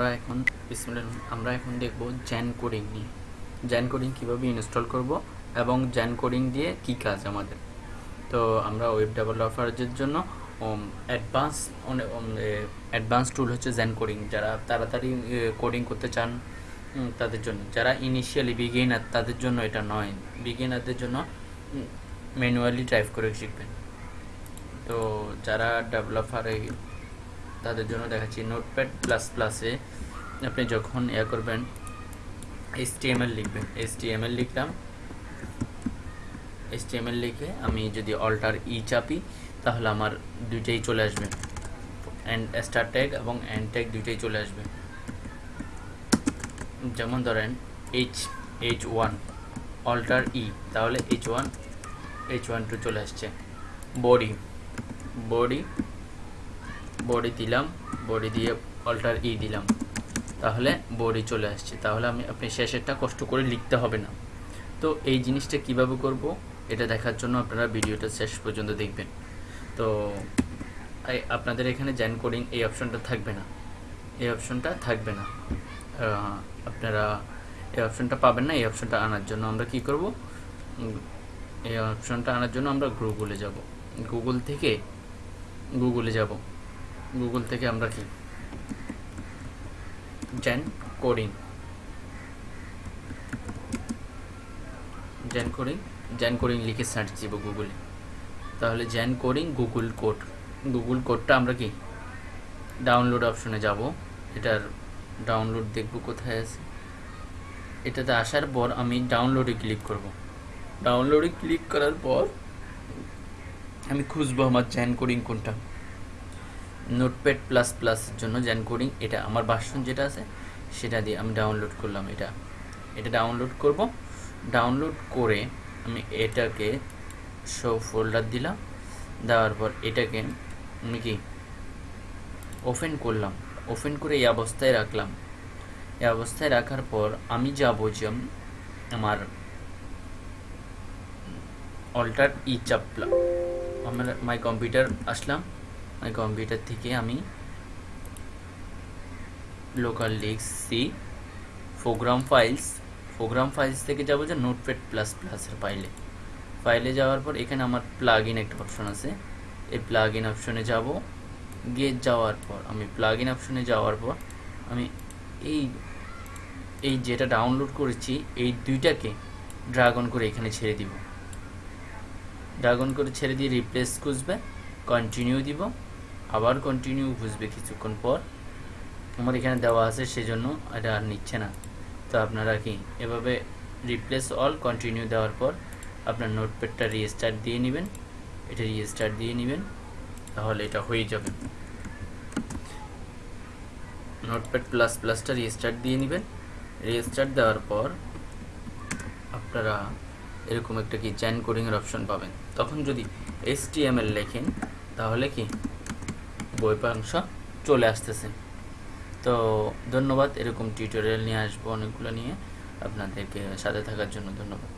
আমরা এখন আমরা এখন দেখব জ্যান কোডিং নিয়ে। জ্যান কোডিং কীভাবে ইনস্টল করব এবং জ্যান কোডিং দিয়ে কী কাজ আমাদের। তো আমরা ওয়েব ডেভেলপারদের জন্য অ্যাডভান্স অ্যাডভান্স টুল হচ্ছে জ্যান কোডিং। যারা তাড়াতাড়ি কোডিং করতে চান তাদের জন্য। যারা ইনিশিয়ালি বিগিনার তাদের জন্য এটা নয়। বিগিনারদের জন্য ম্যানুয়ালি টাইপ করে শিখবেন। তো যারা ডেভেলপারে তাদের জন্য দেখাচ্ছি নোটপ্যাড প্লাস প্লাসে আপনি যখন ইয়ে করবেন এইচ টি এম এল লিখবেন। এইচ টি এম এল লিখলাম। এইচ টি এম এল লিখে আমি যদি অল্টার ই চাপি, তাহলে আমার দুইটাই চলে আসবে। অ্যান্ড স্টার ট্যাগ এবং অ্যান্ড ট্যাগ দুইটাই চলে আসবে। যেমন ধরেন H H one alter E তাহলে H one H one two চলে আসছে। বডি বডি বডি দিলাম, বডি দিয়ে অল্টার ই দিলাম। তাহলে বডি চলে আসছে। তাহলে আমি, আপনি শেষেরটা কষ্ট করে লিখতে হবে না। তো এই জিনিসটা কীভাবে করব? এটা দেখার জন্য আপনারা ভিডিওটা শেষ পর্যন্ত দেখবেন। তো আপনাদের এখানে জ্যান কোডিং এই অপশনটা থাকবে না। এই অপশনটা থাকবে না। আপনারা এই অপশনটা পাবেন না, এই অপশনটা আনার জন্য আমরা কি করব? এই অপশনটা আনার জন্য আমরা গুগলে যাব। গুগল থেকে গুগলে যাব। গুগল থেকে আমরা কি? Zen coding. Zen coding? Zen coding লিখে সার্চ দিব গুগলে। তাহলে Zen coding, Google code. Google কোডটা আমরা কি? ডাউনলোড অপশনে যাব। এটার ডাউনলোড দেখব কোথায় আছে। এটাতে আসার পর আমি ডাউনলোডে ক্লিক করব। ডাউনলোডে ক্লিক করার পর আমি খুঁজবো আমার জ্যান কোডিং কোনটা। নোটপ্যাড প্লাস প্লাসের জন্য জ্যান কোডিং এটা আমার ভার্সন যেটা আছে, সেটা দিয়ে আমি ডাউনলোড করলাম এটা। এটা ডাউনলোড করব। ডাউনলোড করে আমি এটাকে শো ফোল্ডার দিলাম। দেওয়ার পর এটাকে আমি কি? ওপেন করলাম। ওপেন করে এই অবস্থায় রাখলাম। এই অবস্থায় রাখার পর আমি যাব যে আমার অল্টার ই চাপলাম আমার my computer Aslam. My computer থেকে আমি লোকাল লিখ C program files program files থেকে যাব যে নোটপ্যাড প্লাস প্লাসের ফাইলে ফাইলে যাওয়ার পর এখানে আমার প্লাগ ইন একটা অপশন আছে। এই প্লাগ ইন অপশনে যাব। গিয়ে যাওয়ার পর, আমি প্লাগ ইন অপশনে যাওয়ার পর আমি এই এই যেটা ডাউনলোড করেছি, এই দুইটাকে ড্রাগন করে এখানে ছেড়ে দিব। ড্রাগন করে ছেড়ে দিয়ে রিপ্লেস খুঁজবে কন্টিনিউ দিব। আবার কন্টিনিউ বুঝবে কিছুক্ষণ পর। আমার এখানে দেওয়া আছে, সেজন্য এটা আর নিচ্ছে না। তো আপনারা কি এভাবে রিপ্লেস অল কন্টিনিউ দেওয়ার পর আপনার নোটপ্যাডটা রিস্টার্ট দিয়ে নেবেন। এটা রিস্টার্ট দিয়ে নেবেন, তাহলে এটা হয়ে যাবে। নোটপ্যাড প্লাস প্লাসটা রিস্টার্ট দিয়ে নেবেন। রিস্টার্ট দেওয়ার পর আপনারা এরকম একটা কি জ্যান কোডিংয়ের অপশন পাবেন। তখন যদি এস লেখেন, তাহলে কি বই পাংশ চলে আসতেছে। তো ধন্যবাদ, এরকম টিউটোরিয়াল নিয়ে আসব অনেকগুলো নিয়ে। আপনাদেরকে সাথে থাকার জন্য ধন্যবাদ।